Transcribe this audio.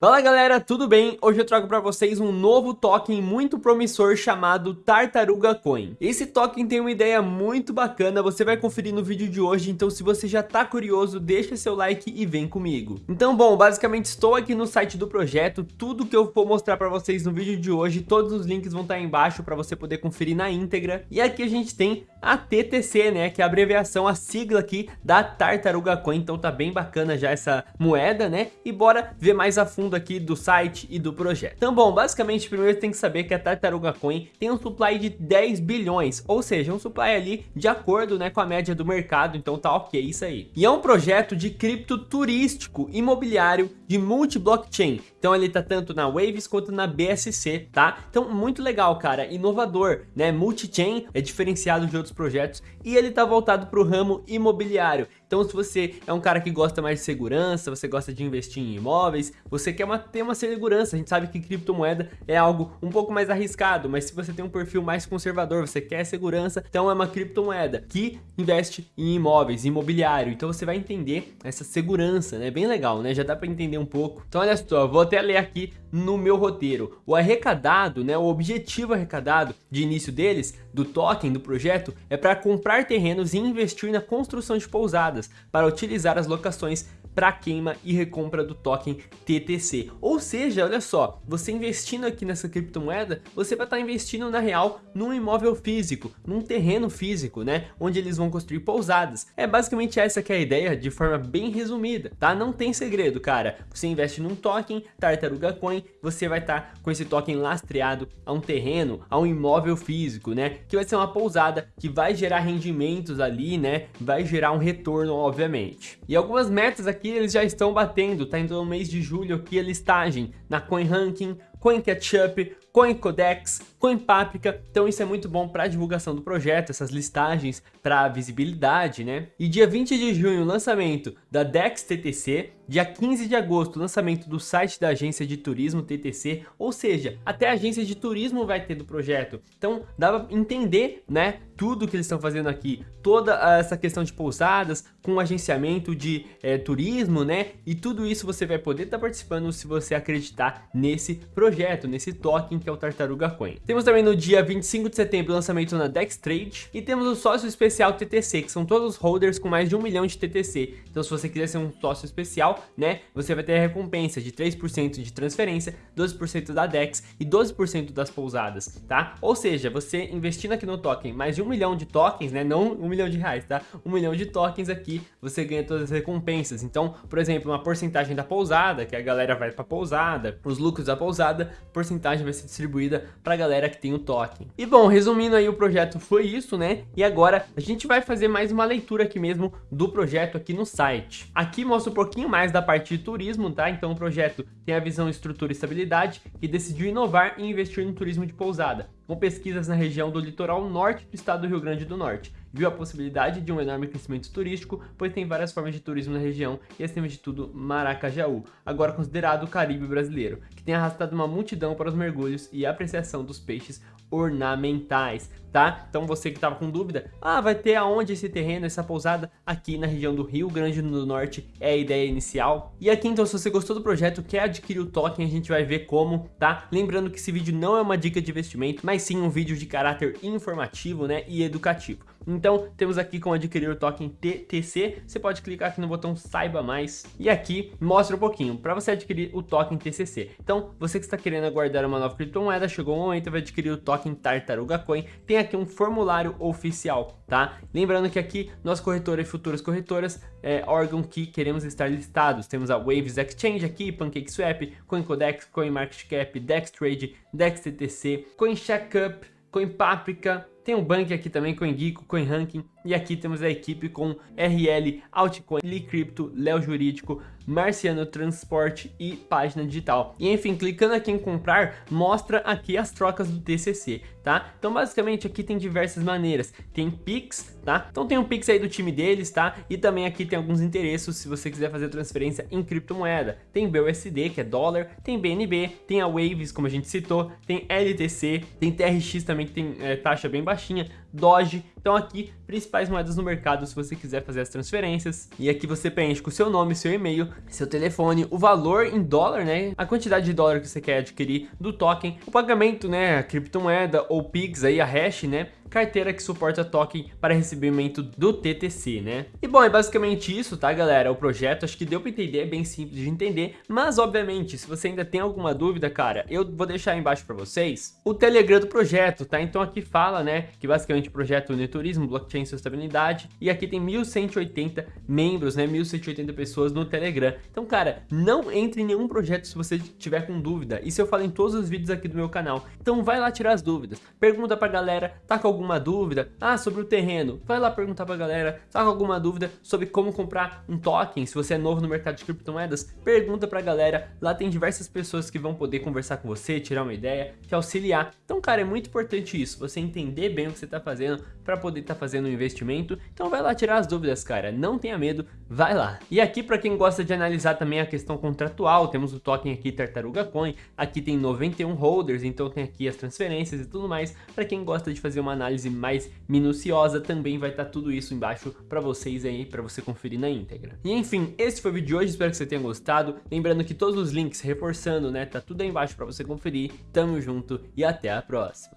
Fala galera, tudo bem? Hoje eu trago para vocês um novo token muito promissor chamado Tartaruga Coin. Esse token tem uma ideia muito bacana, você vai conferir no vídeo de hoje, então se você já tá curioso, deixa seu like e vem comigo. Então bom, basicamente estou aqui no site do projeto, tudo que eu vou mostrar para vocês no vídeo de hoje, todos os links vão estar tá aí embaixo para você poder conferir na íntegra. E aqui a gente tem a TTC, né, que é a abreviação, a sigla aqui da Tartaruga Coin, então tá bem bacana já essa moeda, né? E bora ver mais a fundo fundo aqui do site e do projeto. Então, bom, basicamente, primeiro tem que saber que a Tartaruga Coin tem um supply de 10 bilhões, ou seja, um supply ali de acordo né, com a média do mercado, então tá ok isso aí. E é um projeto de cripto turístico imobiliário de multi-blockchain, então ele tá tanto na Waves quanto na BSC, tá? Então muito legal, cara, inovador, né? Multi-chain é diferenciado de outros projetos e ele tá voltado para o ramo imobiliário. Então se você é um cara que gosta mais de segurança, você gosta de investir em imóveis, você quer uma, ter uma segurança, a gente sabe que criptomoeda é algo um pouco mais arriscado, mas se você tem um perfil mais conservador, você quer segurança, então é uma criptomoeda que investe em imóveis, imobiliário, então você vai entender essa segurança, né? Bem legal, né? Já dá para entender um pouco. Então olha só, vou até ler aqui no meu roteiro. O arrecadado, né, o objetivo arrecadado de início deles, do token, do projeto, é para comprar terrenos e investir na construção de pousadas, para utilizar as locações para queima e recompra do token TTC. Ou seja, olha só, você investindo aqui nessa criptomoeda, você vai estar tá investindo na real num imóvel físico, num terreno físico, né? Onde eles vão construir pousadas. É basicamente essa que é a ideia de forma bem resumida, tá? Não tem segredo, cara. Você investe num token, Tartaruga Coin, você vai estar tá com esse token lastreado a um terreno, a um imóvel físico, né? Que vai ser uma pousada que vai gerar rendimentos ali, né? Vai gerar um retorno, obviamente. E algumas metas aqui aqui eles já estão batendo, tá indo no mês de julho aqui a listagem na CoinRanking, CoinCatchup, CoinCodex, CoinPaprika, então isso é muito bom para a divulgação do projeto, essas listagens para visibilidade, né? E dia 20 de junho, lançamento da DEX TTC, dia 15 de agosto, lançamento do site da agência de turismo TTC, ou seja, até a agência de turismo vai ter do projeto. Então dá para entender, né, tudo que eles estão fazendo aqui, toda essa questão de pousadas, com agenciamento de é, turismo, né? E tudo isso você vai poder estar tá participando se você acreditar nesse projeto, nesse token que é o Tartaruga Coin. Temos também no dia 25 de setembro o lançamento na Dextrade e temos o sócio especial TTC, que são todos os holders com mais de um milhão de TTC. Então se você quiser ser um sócio especial, né, você vai ter a recompensa de 3% de transferência, 12% da DEX e 12% das pousadas, tá? Ou seja, você investindo aqui no token mais de um milhão de tokens, né, não um milhão de reais, tá? Um milhão de tokens aqui, você ganha todas as recompensas. Então, por exemplo, uma porcentagem da pousada, que a galera vai para pousada, os lucros da pousada, porcentagem vai ser distribuída para a galera que tem o token. E bom, resumindo aí o projeto foi isso, né? E agora a gente vai fazer mais uma leitura aqui mesmo do projeto aqui no site. Aqui mostra um pouquinho mais da parte de turismo, tá? Então o projeto tem a visão estrutura e estabilidade e decidiu inovar e investir no turismo de pousada com pesquisas na região do litoral norte do estado do Rio Grande do Norte. Viu a possibilidade de um enorme crescimento turístico, pois tem várias formas de turismo na região e, acima de tudo, Maracajaú, agora considerado o Caribe brasileiro, que tem arrastado uma multidão para os mergulhos e apreciação dos peixes ornamentais, tá? Então você que estava com dúvida, ah, vai ter aonde esse terreno, essa pousada? Aqui na região do Rio Grande do Norte é a ideia inicial. E aqui então, se você gostou do projeto, quer adquirir o token, a gente vai ver como, tá? Lembrando que esse vídeo não é uma dica de investimento, mas sim um vídeo de caráter informativo, né, e educativo. Então, temos aqui como adquirir o token TTC, você pode clicar aqui no botão saiba mais e aqui mostra um pouquinho para você adquirir o token TCC. Então, você que está querendo aguardar uma nova criptomoeda, chegou o momento de adquirir o token Tartaruga Coin, tem aqui um formulário oficial, tá? Lembrando que aqui, nós corretora e futuras corretoras, é órgão que queremos estar listados. Temos a Waves Exchange aqui, PancakeSwap, CoinCodex, CoinMarketCap, DexTrade, DexTTC, CoinCheckup, CoinPaprika, tem o Bank aqui também, CoinGeeko, CoinRanking, e aqui temos a equipe com RL, Altcoin, Licrypto, Léo Jurídico, Marciano Transporte e Página Digital. E enfim, clicando aqui em comprar, mostra aqui as trocas do TCC, tá? Então basicamente aqui tem diversas maneiras. Tem Pix, tá? Então tem um Pix aí do time deles, tá? E também aqui tem alguns interesses se você quiser fazer transferência em criptomoeda. Tem BUSD, que é dólar, tem BNB, tem a Waves, como a gente citou, tem LTC, tem TRX também, que tem é, taxa bem baixinha, Doge. Então aqui, principais moedas no mercado se você quiser fazer as transferências. E aqui você preenche com seu nome, seu e-mail, seu telefone, o valor em dólar, né? A quantidade de dólar que você quer adquirir do token, o pagamento, né? A criptomoeda ou Pix aí, a hash, né? Carteira que suporta token para recebimento do TTC, né? E bom, é basicamente isso, tá galera? O projeto, acho que deu para entender, é bem simples de entender, mas obviamente, se você ainda tem alguma dúvida, cara, eu vou deixar aí embaixo para vocês o Telegram do projeto, tá? Então aqui fala, né, que basicamente o projeto une turismo, blockchain e sustentabilidade, e aqui tem 1180 membros, né, 1180 pessoas no Telegram. Então, cara, não entre em nenhum projeto se você tiver com dúvida, isso eu falo em todos os vídeos aqui do meu canal. Então vai lá tirar as dúvidas, pergunta pra galera, tá com alguma dúvida, ah, sobre o terreno, vai lá perguntar pra galera, tá com alguma dúvida sobre como comprar um token, se você é novo no mercado de criptomoedas, pergunta pra galera, lá tem diversas pessoas que vão poder conversar com você, tirar uma ideia, te auxiliar. Então, cara, é muito importante isso, você entender bem o que você tá fazendo para poder estar tá fazendo um investimento. Então vai lá tirar as dúvidas, cara, não tenha medo, vai lá. E aqui para quem gosta de analisar também a questão contratual, temos o token aqui Tartaruga Coin, aqui tem 91 holders, então tem aqui as transferências e tudo mais. Para quem gosta de fazer uma análise análise mais minuciosa, também vai estar tá tudo isso embaixo para vocês aí, para você conferir na íntegra. E enfim, esse foi o vídeo de hoje, espero que você tenha gostado. Lembrando que todos os links, reforçando, né, tá tudo aí embaixo para você conferir. Tamo junto e até a próxima.